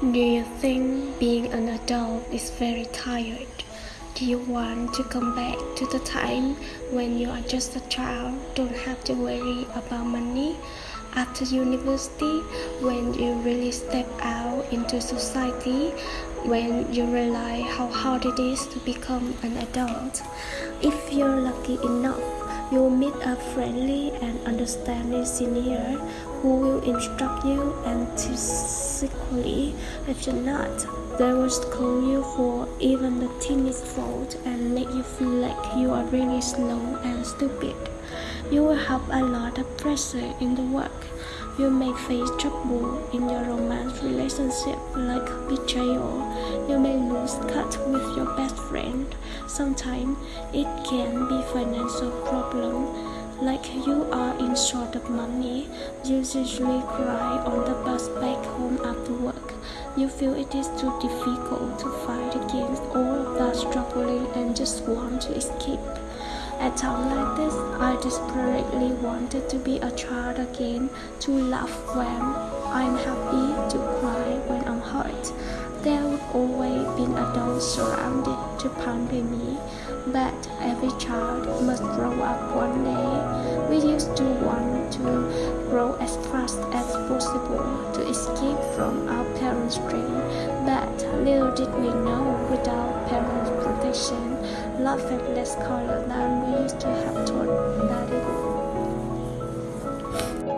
Do you think being an adult is very tired? Do you want to come back to the time when you are just a child, don't have to worry about money? After university, when you really step out into society, when you realize how hard it is to become an adult. If you're lucky enough, you will meet a friendly and understanding senior who will instruct you enthusiastically. If you're not, they will scold you for even the teeniest fault and make you feel like you are really slow and stupid. You will have a lot of pressure in the work. You may face trouble in your romance relationship like betrayal. You may lose cut with your best friend. Sometimes it can be financial problem. Like you are in short of money, you usually cry on the bus back home after work. You feel it is too difficult to fight against all of that struggling and just want to escape. At times like this, I desperately wanted to be a child again, to laugh when I'm happy, to cry when I'm hurt. There would always be adults surrounded to pamper me, but every child must grow up one day. We used to want to grow as fast as possible to escape from our parents' dream, but little did we know without parents' protection, love had less color than we used to have taught.